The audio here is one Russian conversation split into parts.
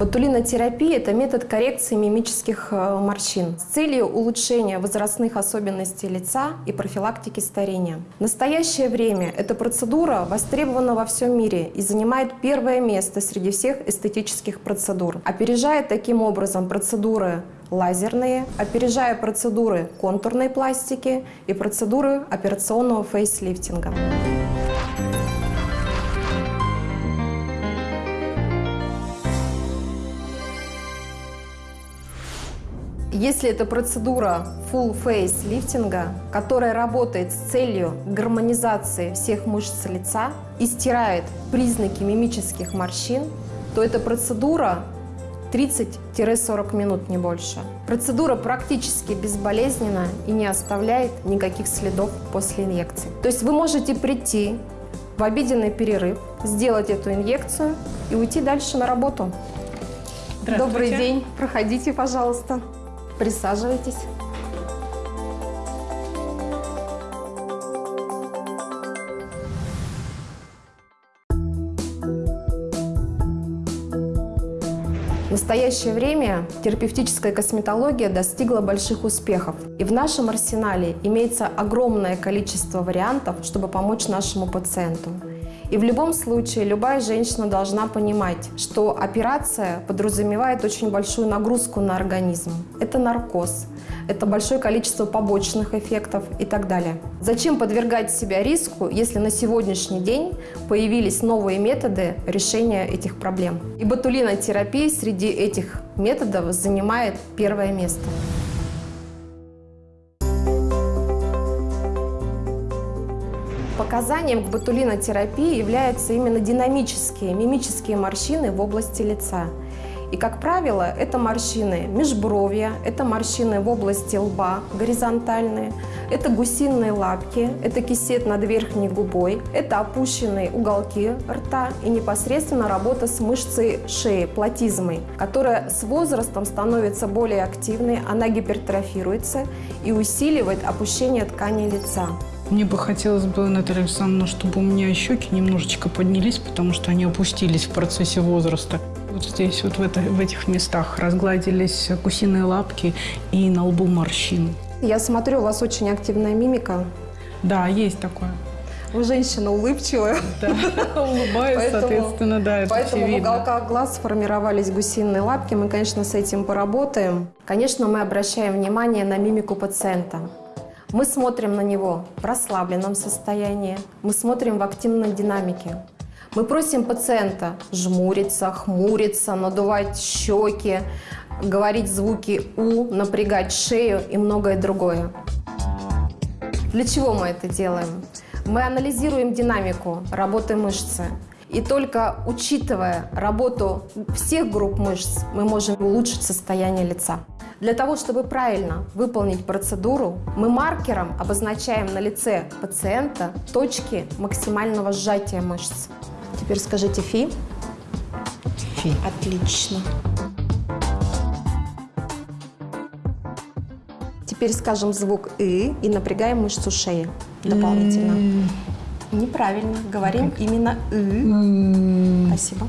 Ботулинотерапия – это метод коррекции мимических э, морщин с целью улучшения возрастных особенностей лица и профилактики старения. В настоящее время эта процедура востребована во всем мире и занимает первое место среди всех эстетических процедур, опережая таким образом процедуры лазерные, опережая процедуры контурной пластики и процедуры операционного фейслифтинга. Если это процедура full face лифтинга, которая работает с целью гармонизации всех мышц лица и стирает признаки мимических морщин, то эта процедура 30-40 минут, не больше. Процедура практически безболезненна и не оставляет никаких следов после инъекции. То есть вы можете прийти в обеденный перерыв, сделать эту инъекцию и уйти дальше на работу. Добрый день, проходите, пожалуйста. Присаживайтесь. В настоящее время терапевтическая косметология достигла больших успехов. И в нашем арсенале имеется огромное количество вариантов, чтобы помочь нашему пациенту. И в любом случае любая женщина должна понимать, что операция подразумевает очень большую нагрузку на организм. Это наркоз, это большое количество побочных эффектов и так далее. Зачем подвергать себя риску, если на сегодняшний день появились новые методы решения этих проблем? И ботулинотерапия среди этих методов занимает первое место. Показанием к ботулинотерапии являются именно динамические мимические морщины в области лица. И, как правило, это морщины межбровья, это морщины в области лба горизонтальные, это гусиные лапки, это кисет над верхней губой, это опущенные уголки рта и непосредственно работа с мышцей шеи, платизмой, которая с возрастом становится более активной, она гипертрофируется и усиливает опущение ткани лица. Мне бы хотелось бы, Наталья Александровна, чтобы у меня щеки немножечко поднялись, потому что они опустились в процессе возраста. Вот здесь, вот в, это, в этих местах разгладились гусиные лапки и на лбу морщины. Я смотрю, у вас очень активная мимика. Да, есть такое. Вы женщина улыбчивая. Да, улыбаюсь, соответственно, да, это Поэтому в уголках глаз сформировались гусиные лапки. Мы, конечно, с этим поработаем. Конечно, мы обращаем внимание на мимику пациента. Мы смотрим на него в расслабленном состоянии, мы смотрим в активной динамике. Мы просим пациента жмуриться, хмуриться, надувать щеки, говорить звуки «у», напрягать шею и многое другое. Для чего мы это делаем? Мы анализируем динамику работы мышцы. И только учитывая работу всех групп мышц, мы можем улучшить состояние лица. Для того, чтобы правильно выполнить процедуру, мы маркером обозначаем на лице пациента точки максимального сжатия мышц. Теперь скажите «фи». Фи. Отлично. Теперь скажем звук «ы» и напрягаем мышцу шеи дополнительно. Неправильно. Говорим именно «ы». Спасибо.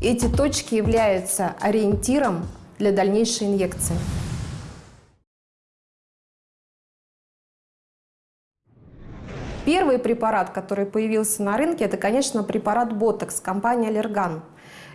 Эти точки являются ориентиром для дальнейшей инъекции. Первый препарат, который появился на рынке, это, конечно, препарат Ботокс, компания Allergan.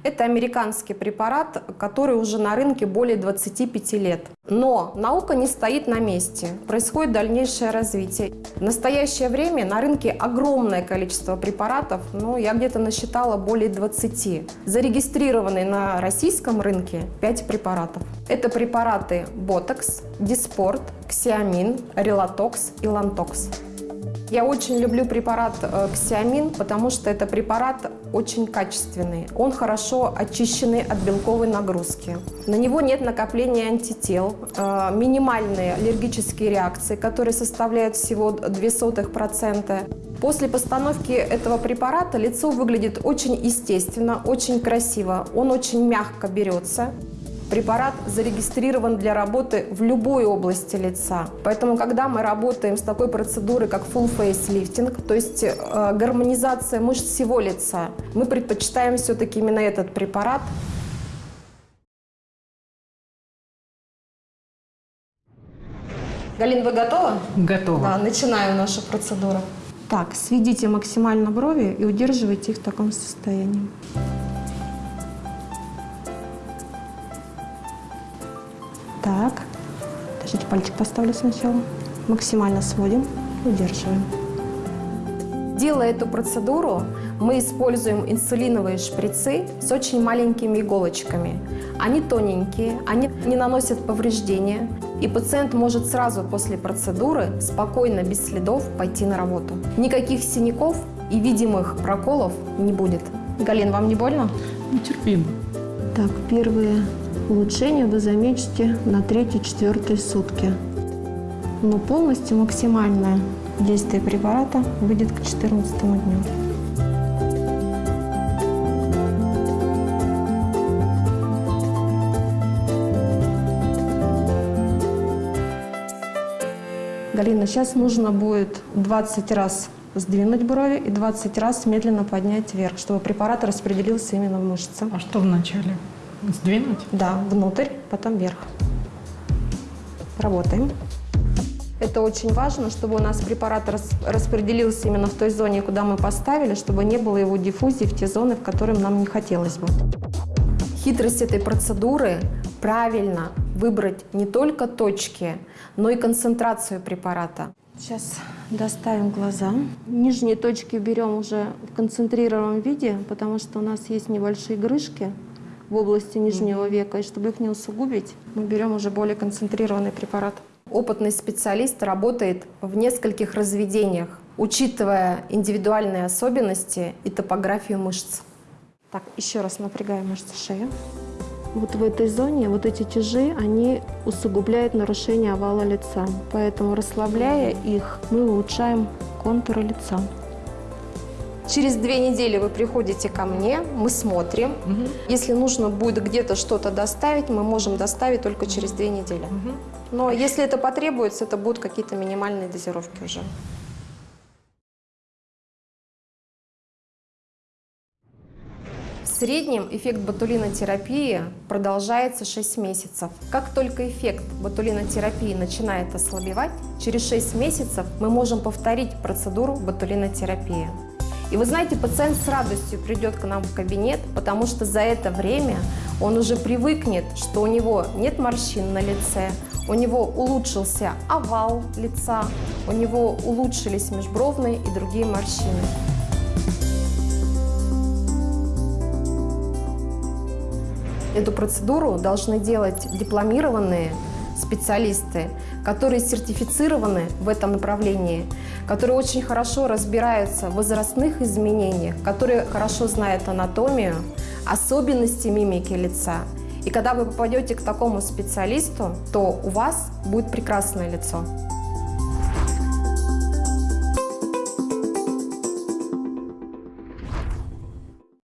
Это американский препарат, который уже на рынке более 25 лет. Но наука не стоит на месте, происходит дальнейшее развитие. В настоящее время на рынке огромное количество препаратов, ну, я где-то насчитала более 20. Зарегистрированы на российском рынке 5 препаратов. Это препараты Ботокс, Диспорт, Ксиамин, Релатокс и Лантокс. Я очень люблю препарат э, Ксиамин, потому что это препарат очень качественный. Он хорошо очищенный от белковой нагрузки. На него нет накопления антител, э, минимальные аллергические реакции, которые составляют всего 0,02%. После постановки этого препарата лицо выглядит очень естественно, очень красиво. Он очень мягко берется. Препарат зарегистрирован для работы в любой области лица. Поэтому, когда мы работаем с такой процедурой, как full face lifting, то есть э, гармонизация мышц всего лица, мы предпочитаем все-таки именно этот препарат. Галин, вы готовы? Готово. Да, начинаю нашу процедуру. Так, сведите максимально брови и удерживайте их в таком состоянии. Так, подождите, пальчик поставлю сначала. Максимально сводим, удерживаем. Делая эту процедуру, мы используем инсулиновые шприцы с очень маленькими иголочками. Они тоненькие, они не наносят повреждения, и пациент может сразу после процедуры спокойно, без следов пойти на работу. Никаких синяков и видимых проколов не будет. Галин, вам не больно? Ну, терпимо. Так, первые улучшения вы заметите на третьей-четвертой сутки. Но полностью максимальное действие препарата выйдет к 14 дню. Галина, сейчас нужно будет 20 раз сдвинуть брови и 20 раз медленно поднять вверх, чтобы препарат распределился именно в мышцы. А что вначале? Сдвинуть? Да, внутрь, потом вверх. Работаем. Это очень важно, чтобы у нас препарат рас, распределился именно в той зоне, куда мы поставили, чтобы не было его диффузии в те зоны, в которые нам не хотелось бы. Хитрость этой процедуры – правильно выбрать не только точки, но и концентрацию препарата. Сейчас доставим глаза. Нижние точки берем уже в концентрированном виде, потому что у нас есть небольшие грыжки в области нижнего века. И чтобы их не усугубить, мы берем уже более концентрированный препарат. Опытный специалист работает в нескольких разведениях, учитывая индивидуальные особенности и топографию мышц. Так, еще раз напрягаем мышцы шеи. Вот в этой зоне вот эти тяжи, они усугубляют нарушение овала лица. Поэтому, расслабляя их, мы улучшаем контуры лица. Через две недели вы приходите ко мне, мы смотрим. Угу. Если нужно будет где-то что-то доставить, мы можем доставить только через две недели. Угу. Но если это потребуется, это будут какие-то минимальные дозировки уже. В среднем эффект ботулинотерапии продолжается 6 месяцев. Как только эффект ботулинотерапии начинает ослабевать, через 6 месяцев мы можем повторить процедуру ботулинотерапии. И вы знаете, пациент с радостью придет к нам в кабинет, потому что за это время он уже привыкнет, что у него нет морщин на лице, у него улучшился овал лица, у него улучшились межбровные и другие морщины. Эту процедуру должны делать дипломированные специалисты, которые сертифицированы в этом направлении, которые очень хорошо разбираются в возрастных изменениях, которые хорошо знают анатомию, особенности мимики лица. И когда вы попадете к такому специалисту, то у вас будет прекрасное лицо.